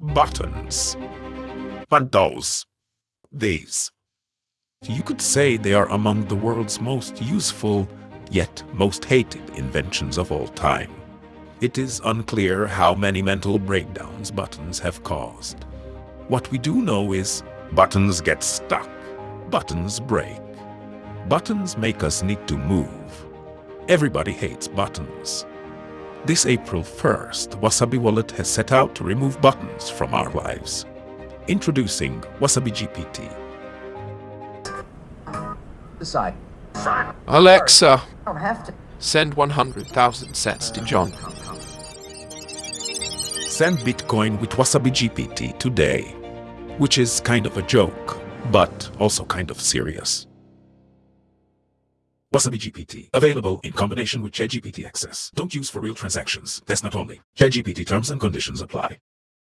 buttons. And those. These. You could say they are among the world's most useful, yet most hated inventions of all time. It is unclear how many mental breakdowns buttons have caused. What we do know is buttons get stuck, buttons break. Buttons make us need to move. Everybody hates buttons. This April 1st, Wasabi Wallet has set out to remove buttons from our lives. Introducing Wasabi GPT. Decide. Alexa, I don't have to. send 100,000 sats to John. Send Bitcoin with Wasabi GPT today. Which is kind of a joke, but also kind of serious. Wasabi GPT. Available in combination with ChatGPT Access. Don't use for real transactions. That's not only. ChatGPT terms and conditions apply.